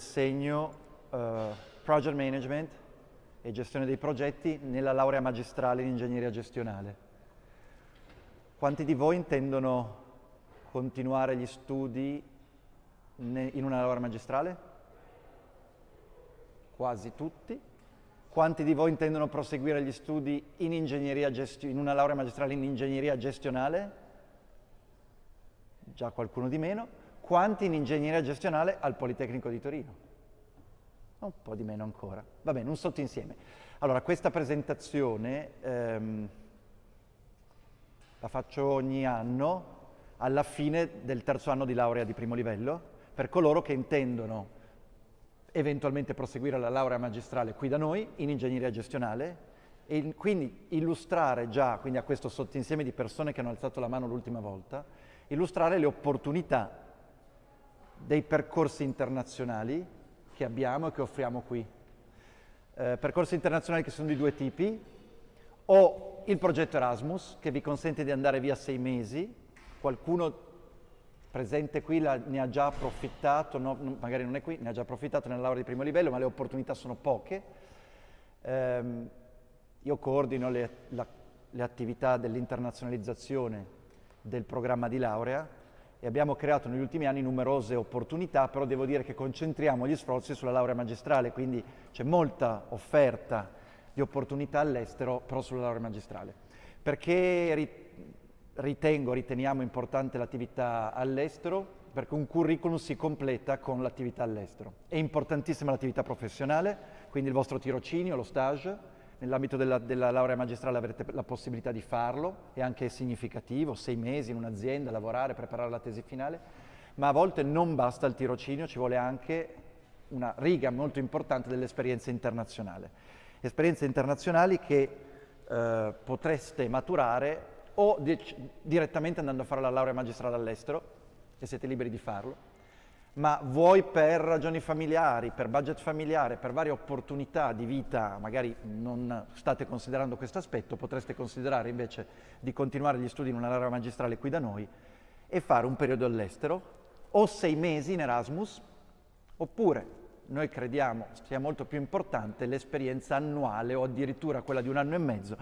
insegno uh, project management e gestione dei progetti nella laurea magistrale in ingegneria gestionale. Quanti di voi intendono continuare gli studi in una laurea magistrale? Quasi tutti. Quanti di voi intendono proseguire gli studi in, in una laurea magistrale in ingegneria gestionale? Già qualcuno di meno. Quanti in ingegneria gestionale al Politecnico di Torino? Un po' di meno ancora. Va bene, un sottoinsieme. Allora, questa presentazione ehm, la faccio ogni anno alla fine del terzo anno di laurea di primo livello per coloro che intendono eventualmente proseguire la laurea magistrale qui da noi in ingegneria gestionale e quindi illustrare già, quindi a questo sottoinsieme di persone che hanno alzato la mano l'ultima volta, illustrare le opportunità dei percorsi internazionali che abbiamo e che offriamo qui. Eh, percorsi internazionali che sono di due tipi, o il progetto Erasmus che vi consente di andare via sei mesi, qualcuno presente qui la, ne ha già approfittato, no, magari non è qui, ne ha già approfittato nella laurea di primo livello, ma le opportunità sono poche. Eh, io coordino le, la, le attività dell'internazionalizzazione del programma di laurea e abbiamo creato negli ultimi anni numerose opportunità, però devo dire che concentriamo gli sforzi sulla laurea magistrale, quindi c'è molta offerta di opportunità all'estero, però sulla laurea magistrale. Perché ritengo, riteniamo importante l'attività all'estero perché un curriculum si completa con l'attività all'estero. È importantissima l'attività professionale, quindi il vostro tirocinio, lo stage, nell'ambito della, della, laurea magistrale avrete la possibilità di farlo, è anche significativo, sei mesi in un'azienda, lavorare, preparare la tesi finale, ma a volte non basta il tirocinio, ci vuole anche una riga molto importante dell'esperienza internazionale. Esperienze internazionali che eh, potreste maturare o di direttamente andando a fare la laurea magistrale all'estero, e siete liberi di farlo, ma voi per ragioni familiari, per budget familiare, per varie opportunità di vita, magari non state considerando questo aspetto, potreste considerare invece di continuare gli studi in una laurea magistrale qui da noi e fare un periodo all'estero, o sei mesi in Erasmus, oppure noi crediamo sia molto più importante l'esperienza annuale o addirittura quella di un anno e mezzo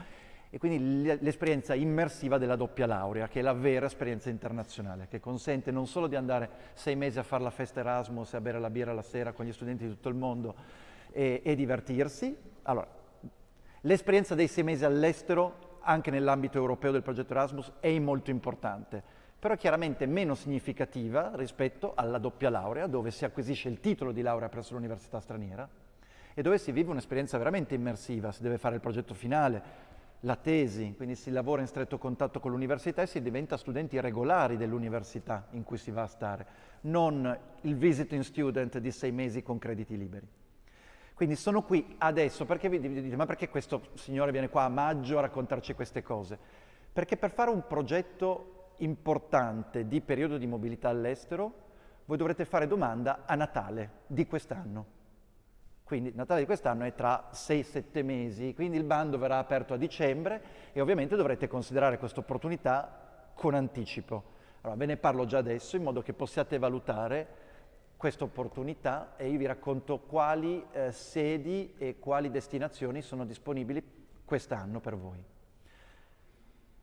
e quindi l'esperienza immersiva della doppia laurea, che è la vera esperienza internazionale, che consente non solo di andare sei mesi a fare la festa Erasmus e a bere la birra la sera con gli studenti di tutto il mondo e, e divertirsi. Allora, l'esperienza dei sei mesi all'estero, anche nell'ambito europeo del progetto Erasmus, è molto importante, però chiaramente meno significativa rispetto alla doppia laurea, dove si acquisisce il titolo di laurea presso l'università straniera e dove si vive un'esperienza veramente immersiva, si deve fare il progetto finale, la tesi, quindi si lavora in stretto contatto con l'università e si diventa studenti regolari dell'università in cui si va a stare, non il visiting student di sei mesi con crediti liberi. Quindi sono qui adesso, perché vi dite, ma perché questo signore viene qua a maggio a raccontarci queste cose? Perché per fare un progetto importante di periodo di mobilità all'estero, voi dovrete fare domanda a Natale di quest'anno. Quindi Natale di quest'anno è tra 6-7 mesi, quindi il bando verrà aperto a dicembre e ovviamente dovrete considerare questa opportunità con anticipo. Allora ve ne parlo già adesso in modo che possiate valutare questa opportunità e io vi racconto quali eh, sedi e quali destinazioni sono disponibili quest'anno per voi.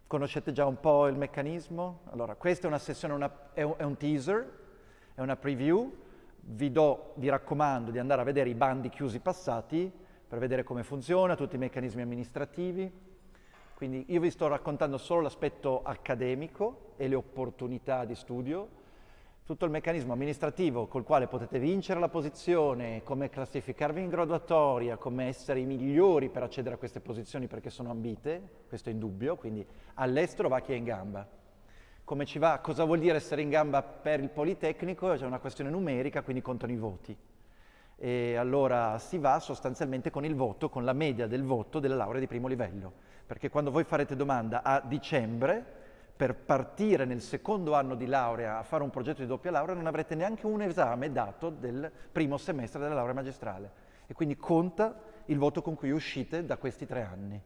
Conoscete già un po' il meccanismo? Allora, questa è una sessione, una, è, un, è un teaser, è una preview, vi, do, vi raccomando di andare a vedere i bandi chiusi passati per vedere come funziona, tutti i meccanismi amministrativi. Quindi io vi sto raccontando solo l'aspetto accademico e le opportunità di studio, tutto il meccanismo amministrativo col quale potete vincere la posizione, come classificarvi in graduatoria, come essere i migliori per accedere a queste posizioni perché sono ambite, questo è indubbio, quindi all'estero va chi è in gamba come ci va, cosa vuol dire essere in gamba per il Politecnico, c'è una questione numerica, quindi contano i voti. E allora si va sostanzialmente con il voto, con la media del voto della laurea di primo livello, perché quando voi farete domanda a dicembre, per partire nel secondo anno di laurea a fare un progetto di doppia laurea non avrete neanche un esame dato del primo semestre della laurea magistrale e quindi conta il voto con cui uscite da questi tre anni.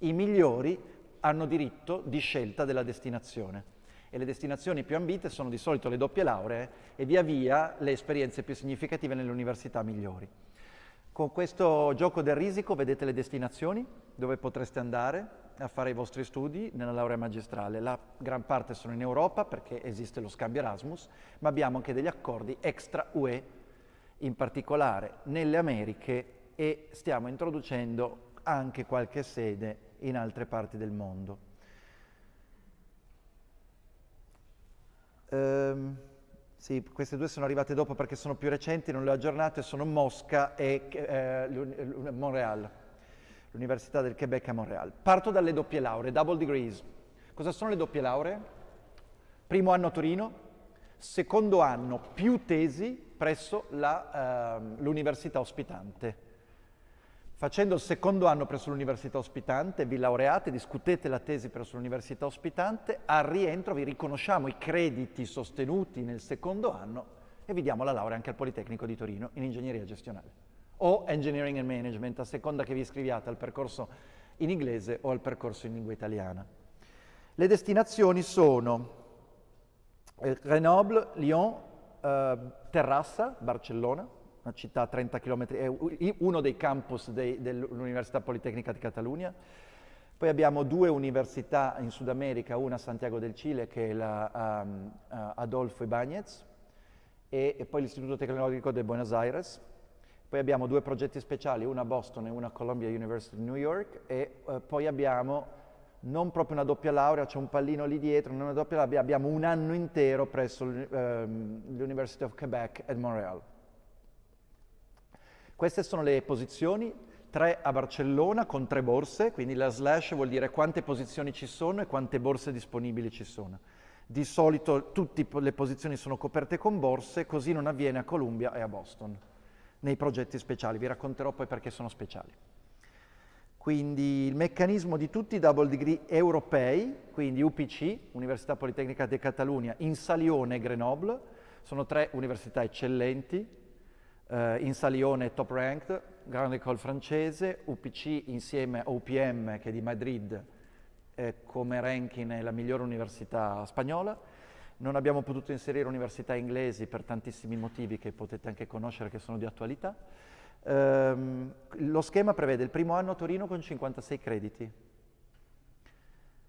I migliori hanno diritto di scelta della destinazione e le destinazioni più ambite sono di solito le doppie lauree e via via le esperienze più significative nelle università migliori. Con questo gioco del risico vedete le destinazioni dove potreste andare a fare i vostri studi nella laurea magistrale. La gran parte sono in Europa perché esiste lo scambio Erasmus, ma abbiamo anche degli accordi extra UE, in particolare nelle Americhe e stiamo introducendo anche qualche sede in altre parti del mondo. Um, sì, queste due sono arrivate dopo perché sono più recenti, non le ho aggiornate, sono Mosca e eh, Montreal, l'Università del Quebec a Montreal. Parto dalle doppie lauree, double degrees. Cosa sono le doppie lauree? Primo anno a Torino, secondo anno più tesi presso eh, l'università ospitante. Facendo il secondo anno presso l'università ospitante, vi laureate, discutete la tesi presso l'università ospitante, al rientro vi riconosciamo i crediti sostenuti nel secondo anno e vi diamo la laurea anche al Politecnico di Torino in ingegneria gestionale o engineering and management, a seconda che vi iscriviate al percorso in inglese o al percorso in lingua italiana. Le destinazioni sono eh, Grenoble, Lyon, eh, Terrassa, Barcellona, una città a 30 km, è uno dei campus dei, dell'Università Politecnica di Catalunya. Poi abbiamo due università in Sud America, una a Santiago del Cile che è la um, uh, Adolfo Ibáñez e, e, poi l'Istituto Tecnologico di Buenos Aires. Poi abbiamo due progetti speciali, una a Boston e una a Columbia University di New York e uh, poi abbiamo non proprio una doppia laurea, c'è un pallino lì dietro, non una doppia laurea, abbiamo un anno intero presso l'University of Quebec at Montreal. Queste sono le posizioni, tre a Barcellona con tre borse, quindi la slash vuol dire quante posizioni ci sono e quante borse disponibili ci sono. Di solito tutte le posizioni sono coperte con borse, così non avviene a Columbia e a Boston, nei progetti speciali. Vi racconterò poi perché sono speciali. Quindi il meccanismo di tutti i double degree europei, quindi UPC, Università Politecnica di Catalunya, Insalione e Grenoble, sono tre università eccellenti, Uh, in Salione top ranked, Grande École francese, UPC insieme a UPM che è di Madrid eh, come ranking è la migliore università spagnola. Non abbiamo potuto inserire università inglesi per tantissimi motivi che potete anche conoscere che sono di attualità. Um, lo schema prevede il primo anno a Torino con 56 crediti,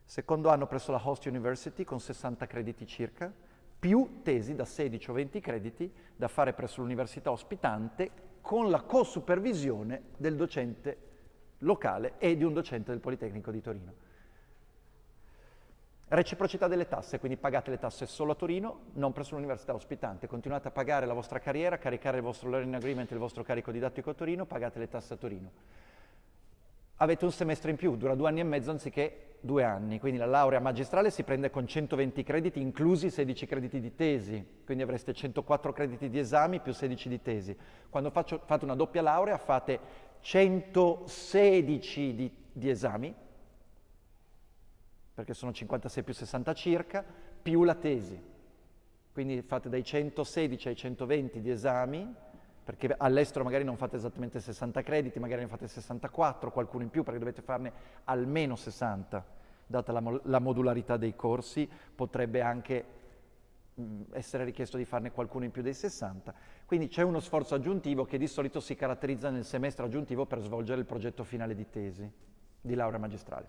secondo anno presso la Host University con 60 crediti circa, più tesi da 16 o 20 crediti da fare presso l'università ospitante con la co-supervisione del docente locale e di un docente del Politecnico di Torino. Reciprocità delle tasse, quindi pagate le tasse solo a Torino, non presso l'università ospitante. Continuate a pagare la vostra carriera, caricare il vostro learning agreement, il vostro carico didattico a Torino, pagate le tasse a Torino avete un semestre in più, dura due anni e mezzo anziché due anni, quindi la laurea magistrale si prende con 120 crediti, inclusi 16 crediti di tesi, quindi avreste 104 crediti di esami più 16 di tesi. Quando faccio, fate una doppia laurea fate 116 di, di esami, perché sono 56 più 60 circa, più la tesi. Quindi fate dai 116 ai 120 di esami, perché all'estero magari non fate esattamente 60 crediti, magari ne fate 64, qualcuno in più, perché dovete farne almeno 60, data la, la modularità dei corsi, potrebbe anche mh, essere richiesto di farne qualcuno in più dei 60. Quindi c'è uno sforzo aggiuntivo che di solito si caratterizza nel semestre aggiuntivo per svolgere il progetto finale di tesi, di laurea magistrale.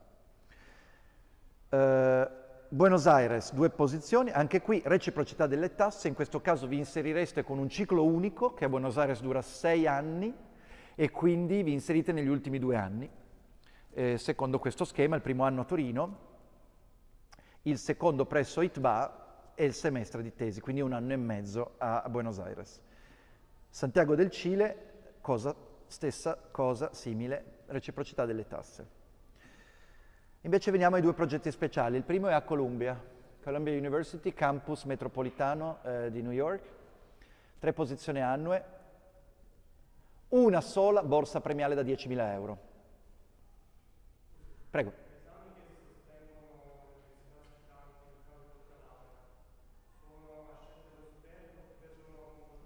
Uh, Buenos Aires, due posizioni, anche qui reciprocità delle tasse, in questo caso vi inserireste con un ciclo unico che a Buenos Aires dura sei anni e quindi vi inserite negli ultimi due anni. Eh, secondo questo schema, il primo anno a Torino, il secondo presso ITBA e il semestre di tesi, quindi un anno e mezzo a, Buenos Aires. Santiago del Cile, cosa, stessa cosa, simile, reciprocità delle tasse. Invece veniamo ai due progetti speciali. Il primo è a Columbia, Columbia University, campus metropolitano eh, di New York, tre posizioni annue, una sola borsa premiale da 10.000 euro. Prego.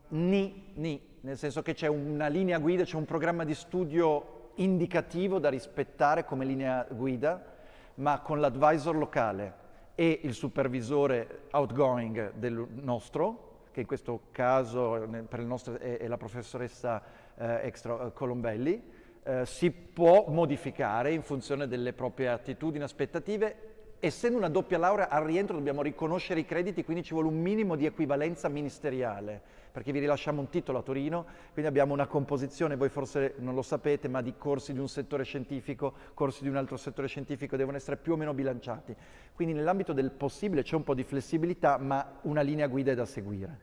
Ni, ni, nel senso che c'è una linea guida, c'è un programma di studio indicativo da rispettare come linea guida, ma con l'advisor locale e il supervisore outgoing del nostro, che in questo caso per il nostro è, è la professoressa eh, Extra eh, Colombelli, eh, si può modificare in funzione delle proprie attitudini, aspettative. Essendo una doppia laurea, al rientro dobbiamo riconoscere i crediti, quindi ci vuole un minimo di equivalenza ministeriale, perché vi rilasciamo un titolo a Torino, quindi abbiamo una composizione, voi forse non lo sapete, ma di corsi di un settore scientifico, corsi di un altro settore scientifico, devono essere più o meno bilanciati. Quindi nell'ambito del possibile c'è un po' di flessibilità, ma una linea guida è da seguire.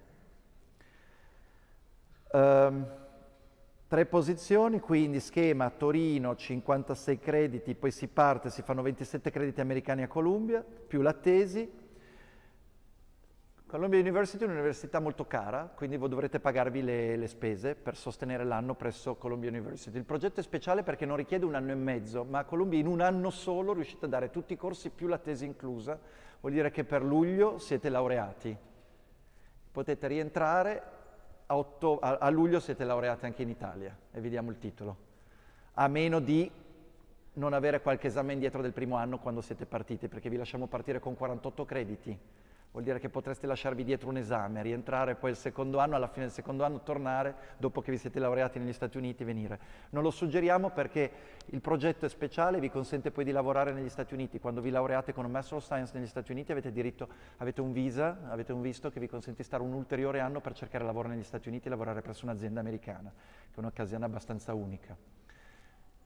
Um, Tre posizioni, quindi schema Torino 56 crediti, poi si parte, si fanno 27 crediti americani a Columbia, più la tesi. Columbia University è un'università molto cara, quindi voi dovrete pagarvi le, le spese per sostenere l'anno presso Columbia University. Il progetto è speciale perché non richiede un anno e mezzo, ma a Columbia in un anno solo riuscite a dare tutti i corsi più la tesi inclusa, vuol dire che per luglio siete laureati. Potete rientrare a, a, a luglio siete laureati anche in Italia e vi diamo il titolo, a meno di non avere qualche esame indietro del primo anno quando siete partiti, perché vi lasciamo partire con 48 crediti vuol dire che potreste lasciarvi dietro un esame, rientrare poi il secondo anno, alla fine del secondo anno tornare, dopo che vi siete laureati negli Stati Uniti, venire. Non lo suggeriamo perché il progetto è speciale e vi consente poi di lavorare negli Stati Uniti. Quando vi laureate con un Master of Science negli Stati Uniti avete diritto, avete un visa, avete un visto che vi consente di stare un ulteriore anno per cercare lavoro negli Stati Uniti e lavorare presso un'azienda americana, che è un'occasione abbastanza unica.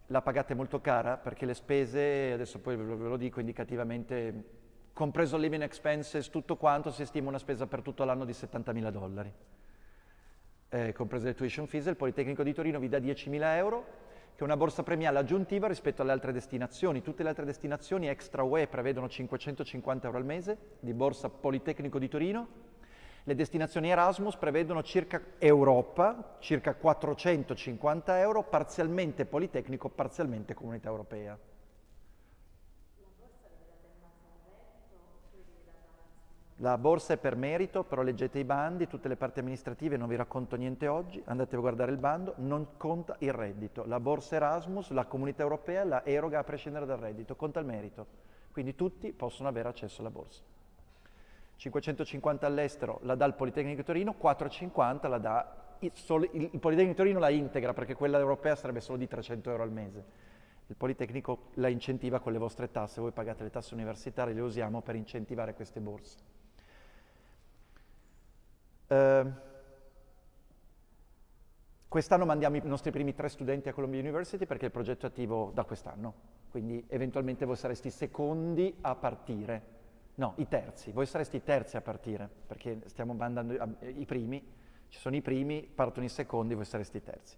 La pagate molto cara perché le spese, adesso poi ve lo dico indicativamente, compreso living expenses, tutto quanto, si stima una spesa per tutto l'anno di 70.000 dollari. Eh, comprese le tuition fees, il Politecnico di Torino vi dà 10.000 euro, che è una borsa premiale aggiuntiva rispetto alle altre destinazioni. Tutte le altre destinazioni extra UE prevedono 550 euro al mese di borsa Politecnico di Torino. Le destinazioni Erasmus prevedono circa Europa, circa 450 euro, parzialmente Politecnico, parzialmente Comunità Europea. La borsa è per merito, però leggete i bandi, tutte le parti amministrative, non vi racconto niente oggi, andate a guardare il bando, non conta il reddito. La borsa Erasmus, la comunità europea la eroga a prescindere dal reddito, conta il merito. Quindi tutti possono avere accesso alla borsa. 550 all'estero la dà il Politecnico di Torino, 450 la dà il, il Politecnico di Torino la integra perché quella europea sarebbe solo di 300 euro al mese. Il Politecnico la incentiva con le vostre tasse, voi pagate le tasse universitarie, le usiamo per incentivare queste borse. Eh, quest'anno mandiamo i nostri primi tre studenti a Columbia University perché il progetto è attivo da quest'anno, quindi eventualmente voi sareste i secondi a partire. No, i terzi, voi sareste i terzi a partire, perché stiamo mandando i primi, ci sono i primi, partono i secondi, voi sareste i terzi.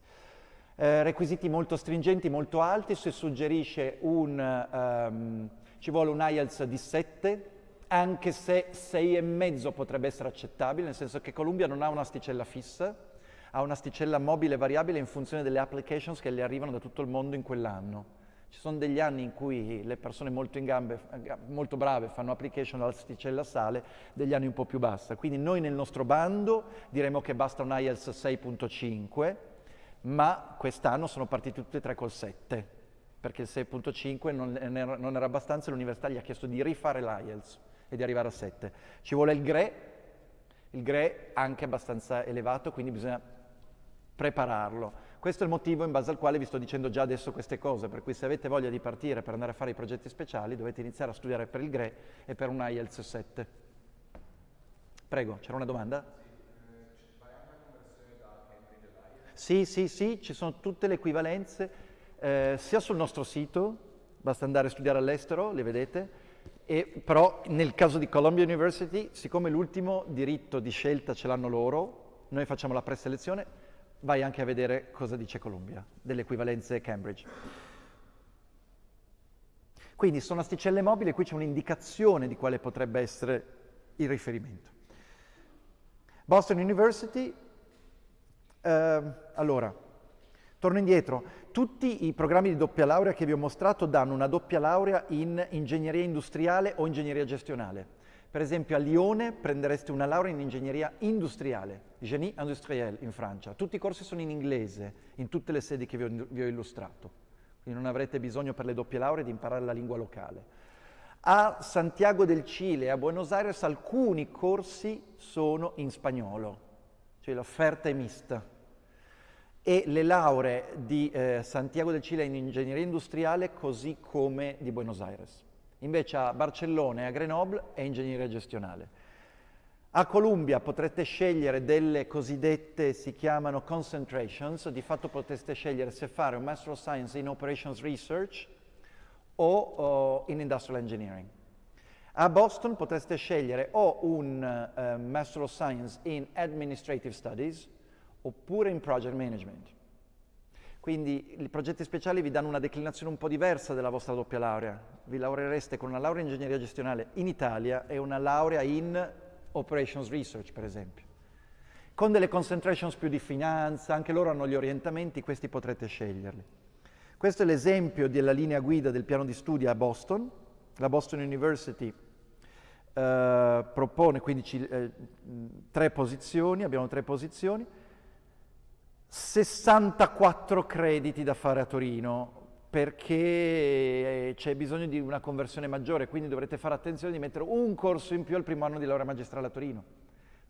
Eh, requisiti molto stringenti, molto alti, si suggerisce un, um, ci vuole un IELTS di 7, anche se 6,5 potrebbe essere accettabile, nel senso che Columbia non ha un'asticella fissa, ha un'asticella mobile variabile in funzione delle applications che le arrivano da tutto il mondo in quell'anno. Ci sono degli anni in cui le persone molto in gambe, molto brave, fanno application all'asticella sale, degli anni un po' più bassa. Quindi noi nel nostro bando diremo che basta un IELTS 6.5, ma quest'anno sono partiti tutti e tre col 7, perché il 6.5 non, non era abbastanza e l'università gli ha chiesto di rifare l'IELTS e di arrivare a 7. Ci vuole il GRE, il GRE anche abbastanza elevato, quindi bisogna prepararlo. Questo è il motivo in base al quale vi sto dicendo già adesso queste cose, per cui se avete voglia di partire per andare a fare i progetti speciali dovete iniziare a studiare per il GRE e per un IELTS 7. Prego, c'era una domanda? Sì, sì, sì, ci sono tutte le equivalenze, eh, sia sul nostro sito, basta andare a studiare all'estero, le vedete, e, però nel caso di Columbia University, siccome l'ultimo diritto di scelta ce l'hanno loro, noi facciamo la preselezione, vai anche a vedere cosa dice Columbia, delle equivalenze Cambridge. Quindi sono asticelle mobili e qui c'è un'indicazione di quale potrebbe essere il riferimento. Boston University, eh, allora, torno indietro, tutti i programmi di doppia laurea che vi ho mostrato danno una doppia laurea in ingegneria industriale o ingegneria gestionale. Per esempio a Lione prendereste una laurea in ingegneria industriale, Génie industriel in Francia. Tutti i corsi sono in inglese, in tutte le sedi che vi ho, vi ho illustrato. Quindi non avrete bisogno per le doppie lauree di imparare la lingua locale. A Santiago del Cile, a Buenos Aires, alcuni corsi sono in spagnolo, cioè l'offerta è mista. E le lauree di eh, Santiago del Cile in ingegneria industriale così come di Buenos Aires. Invece a Barcellona e a Grenoble è ingegneria gestionale. A Columbia potrete scegliere delle cosiddette, si chiamano concentrations, di fatto potreste scegliere se fare un Master of Science in Operations Research o, o in Industrial Engineering. A Boston potreste scegliere o un uh, Master of Science in Administrative Studies oppure in Project Management. Quindi i progetti speciali vi danno una declinazione un po' diversa della vostra doppia laurea. Vi laureereste con una laurea in ingegneria gestionale in Italia e una laurea in Operations Research, per esempio. Con delle concentrations più di finanza, anche loro hanno gli orientamenti, questi potrete sceglierli. Questo è l'esempio della linea guida del piano di studi a Boston. La Boston University eh, propone quindi eh, tre posizioni, abbiamo tre posizioni, 64 crediti da fare a Torino perché eh, c'è bisogno di una conversione maggiore, quindi dovrete fare attenzione di mettere un corso in più al primo anno di laurea magistrale a Torino,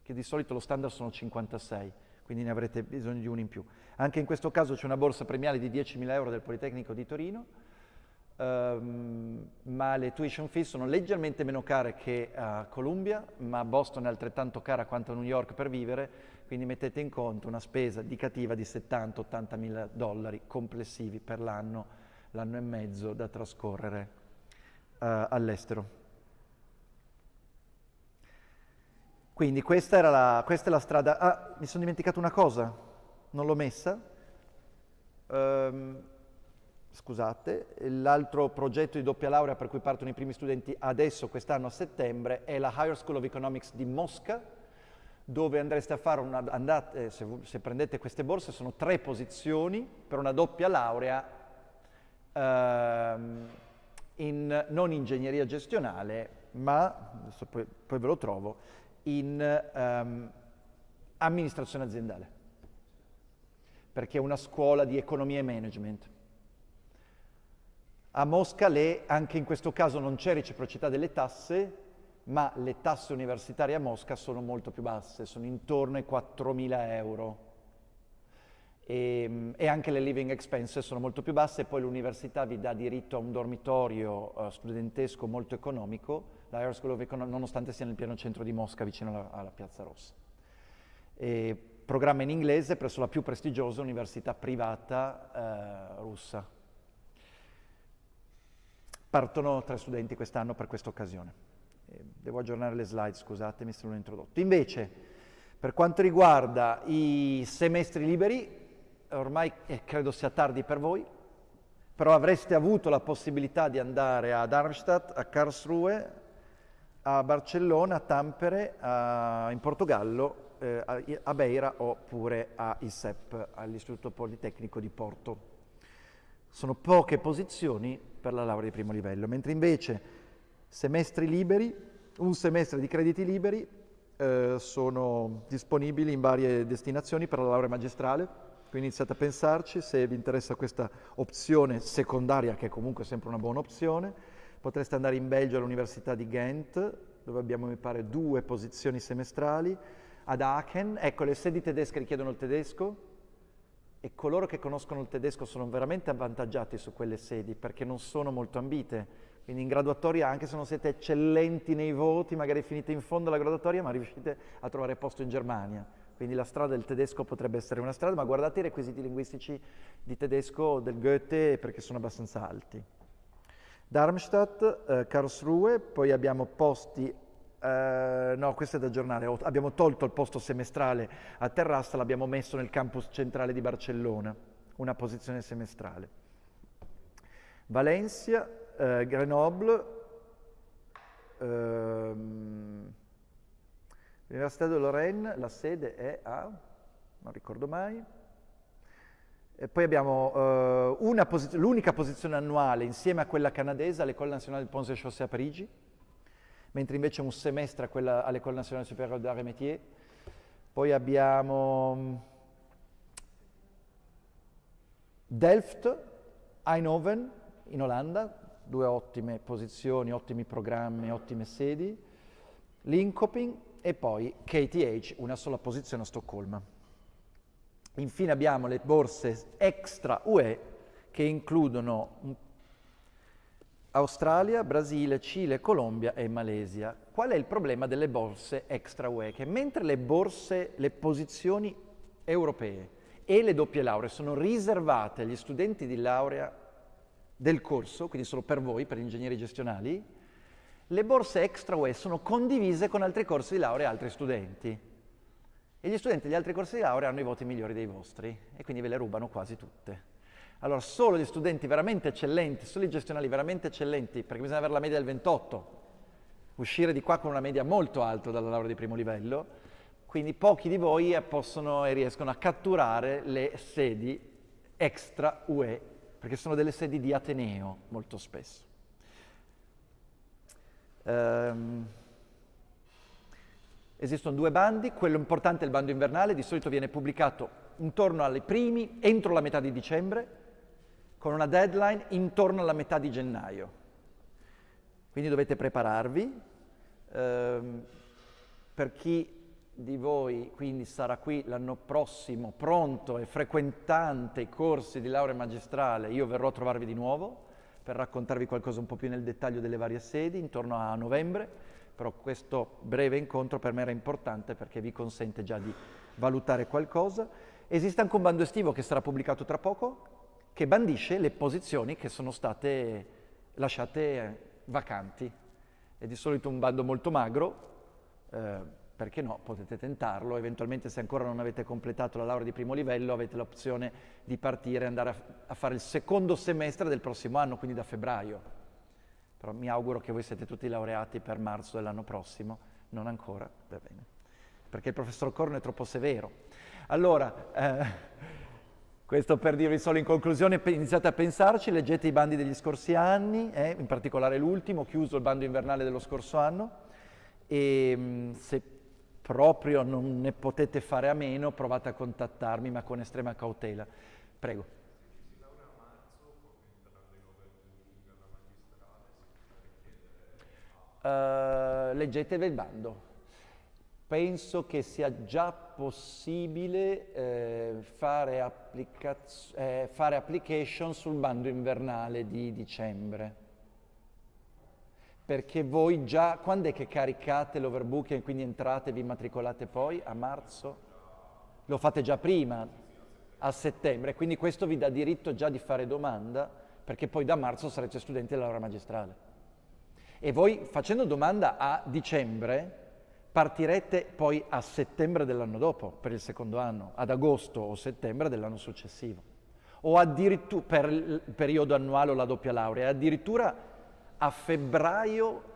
che di solito lo standard sono 56 quindi ne avrete bisogno di uno in più. Anche in questo caso c'è una borsa premiale di 10.000 euro del Politecnico di Torino, um, ma le tuition fees sono leggermente meno care che a Columbia, ma Boston è altrettanto cara quanto a New York per vivere, quindi mettete in conto una spesa indicativa di 70-80 mila dollari complessivi per l'anno, l'anno e mezzo da trascorrere uh, all'estero. Quindi questa, la, questa, è la strada. Ah, mi sono dimenticato una cosa, non l'ho messa. Um, scusate, l'altro progetto di doppia laurea per cui partono i primi studenti adesso, quest'anno a settembre, è la Higher School of Economics di Mosca, dove andreste a fare una, andate, se, se, prendete queste borse, sono tre posizioni per una doppia laurea ehm, in, non ingegneria gestionale, ma, adesso poi, poi ve lo trovo, in um, amministrazione aziendale, perché è una scuola di economia e management. A Mosca le, anche in questo caso non c'è reciprocità delle tasse, ma le tasse universitarie a Mosca sono molto più basse, sono intorno ai 4.000 euro. E, ehm, e, anche le living expenses sono molto più basse, poi l'università vi dà diritto a un dormitorio uh, studentesco molto economico, la Air School of Economics, nonostante sia nel pieno centro di Mosca, vicino alla, alla Piazza Rossa. E programma in inglese presso la più prestigiosa università privata eh, russa. Partono tre studenti quest'anno per questa occasione. devo aggiornare le slide, scusatemi se non ho introdotto. Invece, per quanto riguarda i semestri liberi, ormai eh, credo sia tardi per voi, però avreste avuto la possibilità di andare a Darmstadt, a Karlsruhe, a Barcellona, a Tampere, a, in Portogallo, eh, a, a, Beira oppure a ISEP, all'Istituto Politecnico di Porto. Sono poche posizioni per la laurea di primo livello, mentre invece semestri liberi, un semestre di crediti liberi, eh, sono disponibili in varie destinazioni per la laurea magistrale, quindi iniziate a pensarci se vi interessa questa opzione secondaria, che è comunque sempre una buona opzione. Potreste andare in Belgio all'Università di Ghent, dove abbiamo, mi pare, due posizioni semestrali. Ad Aachen, ecco, le sedi tedesche richiedono il tedesco e coloro che conoscono il tedesco sono veramente avvantaggiati su quelle sedi perché non sono molto ambite. Quindi in graduatoria, anche se non siete eccellenti nei voti, magari finite in fondo alla graduatoria, ma riuscite a trovare posto in Germania quindi la strada del tedesco potrebbe essere una strada, ma guardate i requisiti linguistici di tedesco del Goethe perché sono abbastanza alti. Darmstadt, eh, Karlsruhe, poi abbiamo posti, eh, no questo è da aggiornare, abbiamo tolto il posto semestrale a Terrassa, l'abbiamo messo nel campus centrale di Barcellona, una posizione semestrale. Valencia, eh, Grenoble, ehm, L'Università de Lorraine, la sede è a, non ricordo mai, e poi abbiamo uh, posi l'unica posizione annuale insieme a quella canadese all'École Nationale de Ponts et Chaussées a Parigi, mentre invece un semestre all'École Nationale Supérieure d'Art et Métier. Poi abbiamo mm, Delft, Eindhoven in Olanda, due ottime posizioni, ottimi programmi, ottime sedi, Linkoping e poi KTH, una sola posizione a Stoccolma. Infine abbiamo le borse extra UE che includono Australia, Brasile, Cile, Colombia e Malesia. Qual è il problema delle borse extra UE? Che mentre le borse, le posizioni europee e le doppie lauree sono riservate agli studenti di laurea del corso, quindi solo per voi, per gli ingegneri gestionali, le borse extra UE sono condivise con altri corsi di laurea e altri studenti. E gli studenti degli altri corsi di laurea hanno i voti migliori dei vostri e quindi ve le rubano quasi tutte. Allora, solo gli studenti veramente eccellenti, solo i gestionali veramente eccellenti, perché bisogna avere la media del 28, uscire di qua con una media molto alta dalla laurea di primo livello, quindi pochi di voi possono e riescono a catturare le sedi extra UE, perché sono delle sedi di Ateneo molto spesso. Um, esistono due bandi, quello importante è il bando invernale, di solito viene pubblicato intorno ai primi, entro la metà di dicembre, con una deadline intorno alla metà di gennaio. Quindi dovete prepararvi. Um, per chi di voi quindi sarà qui l'anno prossimo pronto e frequentante i corsi di laurea magistrale, io verrò a trovarvi di nuovo per raccontarvi qualcosa un po' più nel dettaglio delle varie sedi intorno a novembre, però questo breve incontro per me era importante perché vi consente già di valutare qualcosa. Esiste anche un bando estivo che sarà pubblicato tra poco che bandisce le posizioni che sono state lasciate vacanti. È di solito un bando molto magro, eh, perché no, potete tentarlo, eventualmente se ancora non avete completato la laurea di primo livello avete l'opzione di partire e andare a, a, fare il secondo semestre del prossimo anno, quindi da febbraio. Però mi auguro che voi siete tutti laureati per marzo dell'anno prossimo, non ancora, va bene, perché il professor Corno è troppo severo. Allora, eh, questo per dirvi solo in conclusione, iniziate a pensarci, leggete i bandi degli scorsi anni, eh, in particolare l'ultimo, chiuso il bando invernale dello scorso anno, e se proprio non ne potete fare a meno, provate a contattarmi, ma con estrema cautela. Prego. Uh, leggetevi il bando. Penso che sia già possibile eh, fare, eh, fare application sul bando invernale di dicembre perché voi già, quando è che caricate l'overbooking quindi entrate e vi matricolate poi? A marzo? Lo fate già prima, a settembre, quindi questo vi dà diritto già di fare domanda, perché poi da marzo sarete studenti della laurea magistrale. E voi facendo domanda a dicembre partirete poi a settembre dell'anno dopo, per il secondo anno, ad agosto o settembre dell'anno successivo. O addirittura per il periodo annuale o la doppia laurea, addirittura a febbraio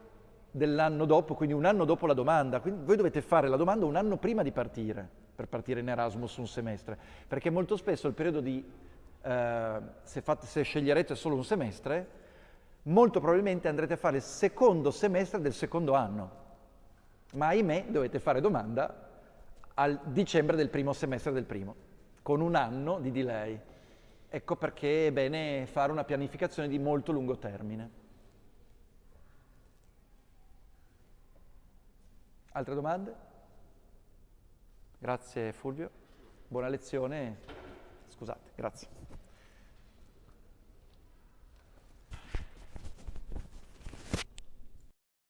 dell'anno dopo, quindi un anno dopo la domanda. Quindi voi dovete fare la domanda un anno prima di partire, per partire in Erasmus un semestre, perché molto spesso il periodo di, eh, se, fate, se sceglierete solo un semestre, molto probabilmente andrete a fare il secondo semestre del secondo anno. Ma ahimè dovete fare domanda al dicembre del primo semestre del primo, con un anno di delay. Ecco perché è bene fare una pianificazione di molto lungo termine. Altre domande? Grazie Fulvio, buona lezione, scusate, grazie.